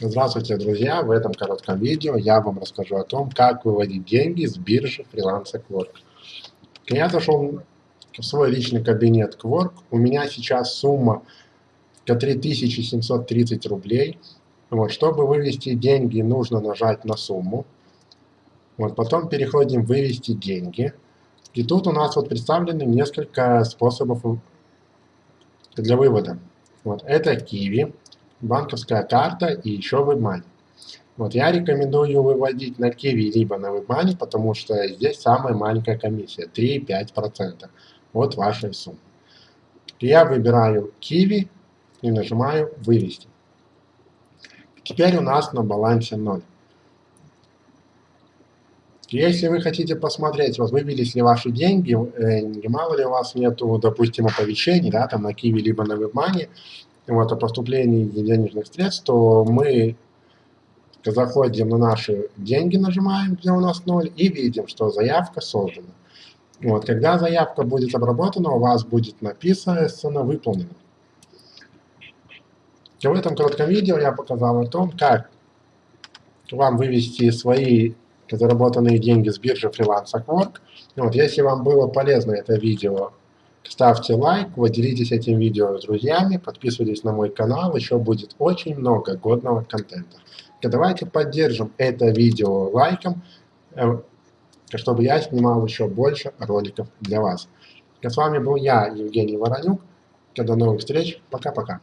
Здравствуйте, друзья! В этом коротком видео я вам расскажу о том, как выводить деньги с биржи Freelance Quark. Я зашел в свой личный кабинет Quark. У меня сейчас сумма 3730 рублей. Вот, чтобы вывести деньги, нужно нажать на сумму. Вот, потом переходим «Вывести деньги». И тут у нас вот представлены несколько способов для вывода. Вот, это Kiwi банковская карта и еще WebMoney. Вот я рекомендую выводить на Kiwi либо на WebMoney, потому что здесь самая маленькая комиссия, 3-5% от вашей суммы. Я выбираю Kiwi и нажимаю «Вывести». Теперь у нас на балансе 0. Если вы хотите посмотреть, вот вывелись ли ваши деньги, э, мало ли у вас нету, допустим, оповещений, да, там на Kiwi либо на WebMoney, вот, о поступлении денежных средств, то мы заходим на наши деньги, нажимаем, где у нас ноль, и видим, что заявка создана. Вот, когда заявка будет обработана, у вас будет написано «выполнено». И в этом коротком видео я показал о том, как вам вывести свои заработанные деньги с биржи Freelance Work. Вот, если вам было полезно это видео, Ставьте лайк, поделитесь этим видео с друзьями, подписывайтесь на мой канал, еще будет очень много годного контента. И давайте поддержим это видео лайком, э, чтобы я снимал еще больше роликов для вас. И с вами был я, Евгений Воронюк. До новых встреч. Пока-пока.